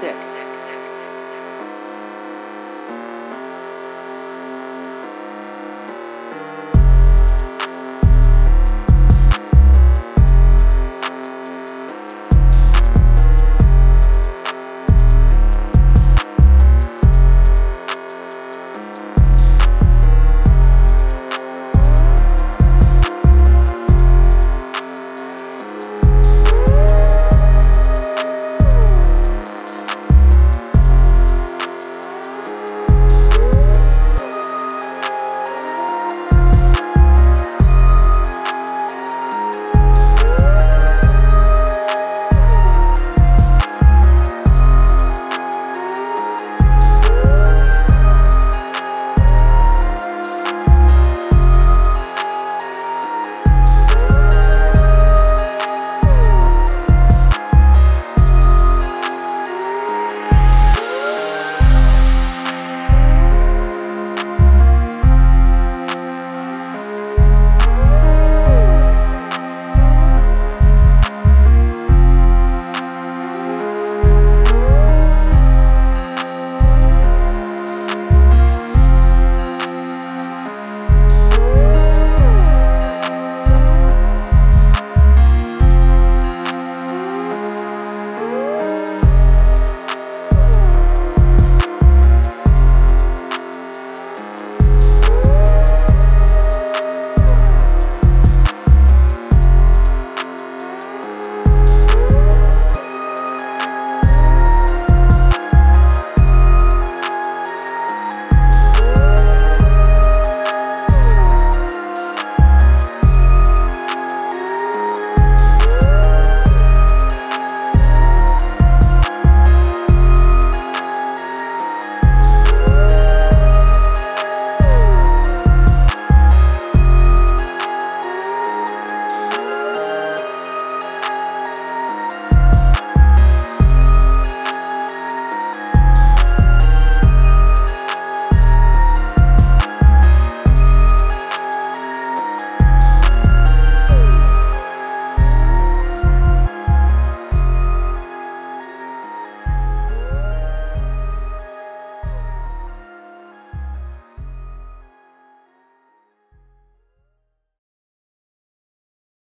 sick.